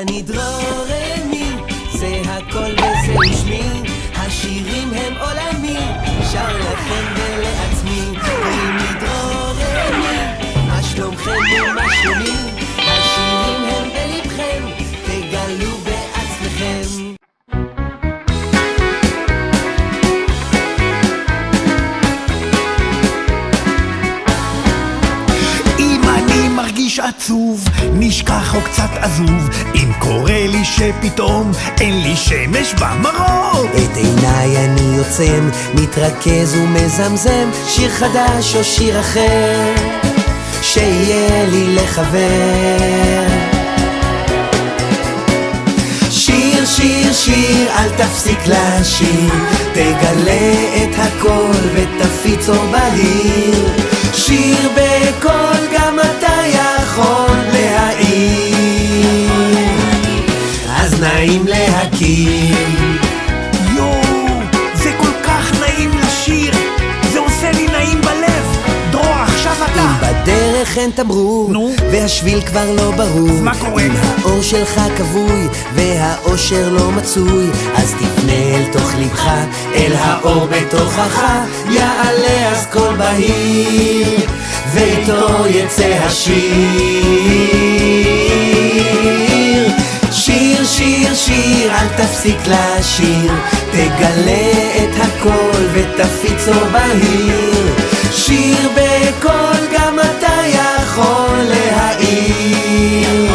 אני דרורמי, זה הכל וזה ושמי, השירים הם עולמי, שר לכם ולעצמי, אני דרורמי, מה שלומכם ומה שלומי, מרגיש עצוב, נשכח או קצת עזוב אם קורה לי שפתאום אין לי שמש במרום את עיניי אני עוצם, מתרכז ומזמזם, שיר חדש או שיר אחר, שיהיה לי לחבר. שיר, שיר, אל תפסיק לשיר, תגלה את הכל ותפיץ אור בהיר. שיר בקול, להכיר. יואו, זה כל כך נעים לשיר זה עושה לי נעים בלב דרור, עכשיו אם אתה בדרך אין תמרור, נו? והשביל כבר לא ברור, מה קורה? אם האור שלך כבוי, והאושר לא מצוי, אז תפנה אל תוך לבך, אל האור בתוכך, יעלה אז קול בהיר, ואיתו יצא השיר. שיר, אל תפסיק לשיר, תגלה את הכל ותפיץ אור בהיר. שיר בקול, גם אתה יכול להעיר.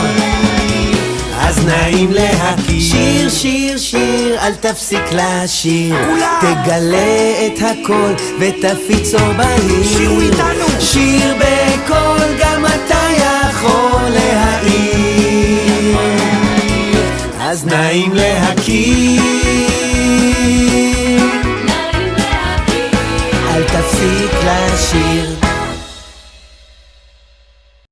אז נעים להכיר. שיר, שיר, שיר, אל תפסיק לשיר. כולם! תגלה את הכל ותפיץ אור בהיר. שירו איתנו! שיר בקול, אז נעים להכיר. אל תפסיק לשיר.